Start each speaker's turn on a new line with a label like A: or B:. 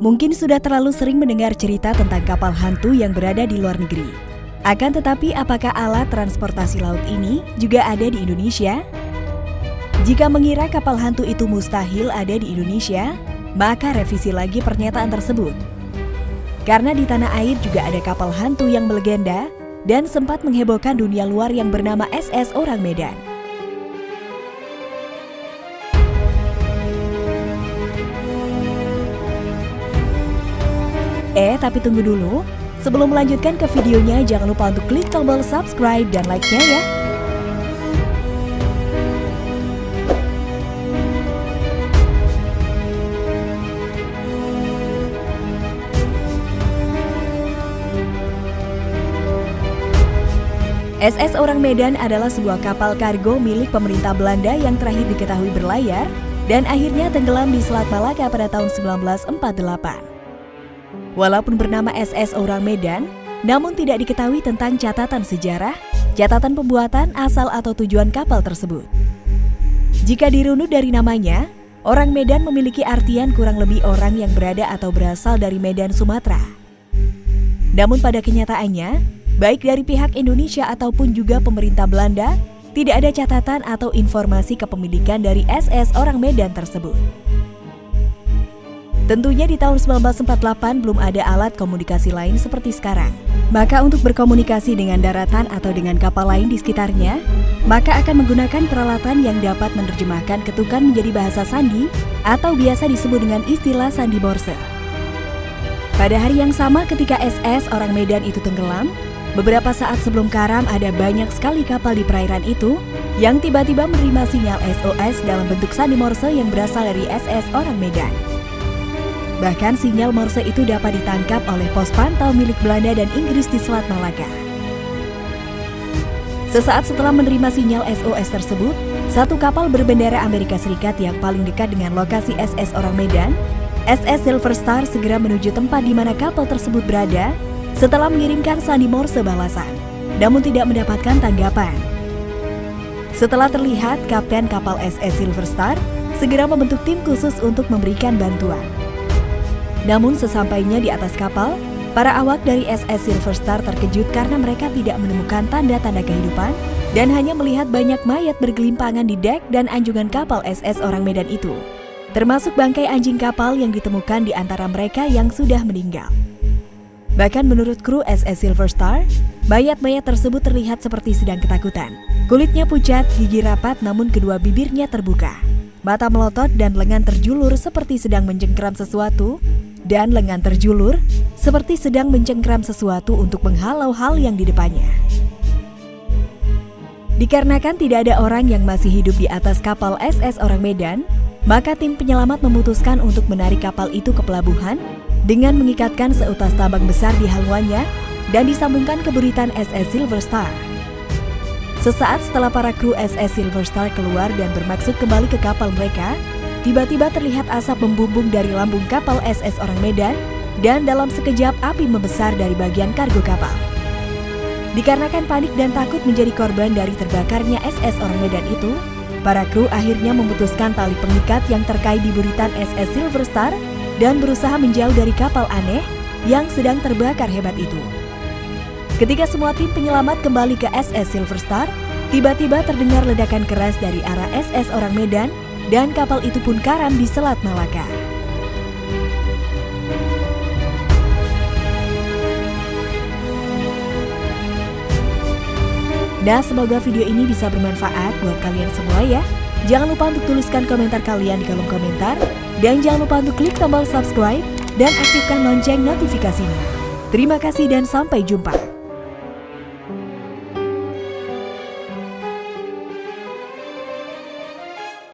A: Mungkin sudah terlalu sering mendengar cerita tentang kapal hantu yang berada di luar negeri. Akan tetapi, apakah alat transportasi laut ini juga ada di Indonesia? Jika mengira kapal hantu itu mustahil ada di Indonesia, maka revisi lagi pernyataan tersebut. Karena di tanah air juga ada kapal hantu yang melegenda dan sempat menghebohkan dunia luar yang bernama SS Orang Medan. Eh, tapi tunggu dulu. Sebelum melanjutkan ke videonya, jangan lupa untuk klik tombol subscribe dan like-nya ya. SS Orang Medan adalah sebuah kapal kargo milik pemerintah Belanda yang terakhir diketahui berlayar dan akhirnya tenggelam di Selat Malaka pada tahun 1948. Walaupun bernama SS Orang Medan, namun tidak diketahui tentang catatan sejarah, catatan pembuatan asal atau tujuan kapal tersebut. Jika dirunut dari namanya, orang Medan memiliki artian kurang lebih orang yang berada atau berasal dari Medan, Sumatera. Namun pada kenyataannya, baik dari pihak Indonesia ataupun juga pemerintah Belanda, tidak ada catatan atau informasi kepemilikan dari SS orang Medan tersebut. Tentunya di tahun 1948 belum ada alat komunikasi lain seperti sekarang. Maka untuk berkomunikasi dengan daratan atau dengan kapal lain di sekitarnya, maka akan menggunakan peralatan yang dapat menerjemahkan ketukan menjadi bahasa sandi atau biasa disebut dengan istilah sandi morse. Pada hari yang sama ketika SS orang Medan itu tenggelam, beberapa saat sebelum karam ada banyak sekali kapal di perairan itu yang tiba-tiba menerima sinyal SOS dalam bentuk sandi morse yang berasal dari SS orang Medan. Bahkan sinyal Morse itu dapat ditangkap oleh pos pantau milik Belanda dan Inggris di Selat Malaka. Sesaat setelah menerima sinyal SOS tersebut, satu kapal berbendera Amerika Serikat yang paling dekat dengan lokasi SS Orang Medan, SS Silver Star segera menuju tempat di mana kapal tersebut berada setelah mengirimkan sandi Morse balasan, namun tidak mendapatkan tanggapan. Setelah terlihat, Kapten kapal SS Silver Star segera membentuk tim khusus untuk memberikan bantuan. Namun sesampainya di atas kapal, para awak dari SS Silver Star terkejut karena mereka tidak menemukan tanda-tanda kehidupan dan hanya melihat banyak mayat bergelimpangan di dek dan anjungan kapal SS orang Medan itu. Termasuk bangkai anjing kapal yang ditemukan di antara mereka yang sudah meninggal. Bahkan menurut kru SS Silver Star, mayat-mayat tersebut terlihat seperti sedang ketakutan. Kulitnya pucat, gigi rapat namun kedua bibirnya terbuka. Mata melotot dan lengan terjulur seperti sedang menjengkram sesuatu dan lengan terjulur seperti sedang mencengkram sesuatu untuk menghalau hal yang di depannya. Dikarenakan tidak ada orang yang masih hidup di atas kapal SS Orang Medan, maka tim penyelamat memutuskan untuk menarik kapal itu ke pelabuhan dengan mengikatkan seutas tambang besar di haluannya dan disambungkan ke buritan SS Silver Star. Sesaat setelah para kru SS Silver Star keluar dan bermaksud kembali ke kapal mereka, Tiba-tiba terlihat asap membumbung dari lambung kapal SS Orang Medan dan dalam sekejap api membesar dari bagian kargo kapal. Dikarenakan panik dan takut menjadi korban dari terbakarnya SS Orang Medan itu, para kru akhirnya memutuskan tali pengikat yang terkait di buritan SS Silver Star dan berusaha menjauh dari kapal aneh yang sedang terbakar hebat itu. Ketika semua tim penyelamat kembali ke SS Silver Star, tiba-tiba terdengar ledakan keras dari arah SS Orang Medan dan kapal itu pun karam di Selat Malaka. Nah, semoga video ini bisa bermanfaat buat kalian semua ya. Jangan lupa untuk tuliskan komentar kalian di kolom komentar. Dan jangan lupa untuk klik tombol subscribe dan aktifkan lonceng notifikasinya. Terima kasih dan sampai jumpa.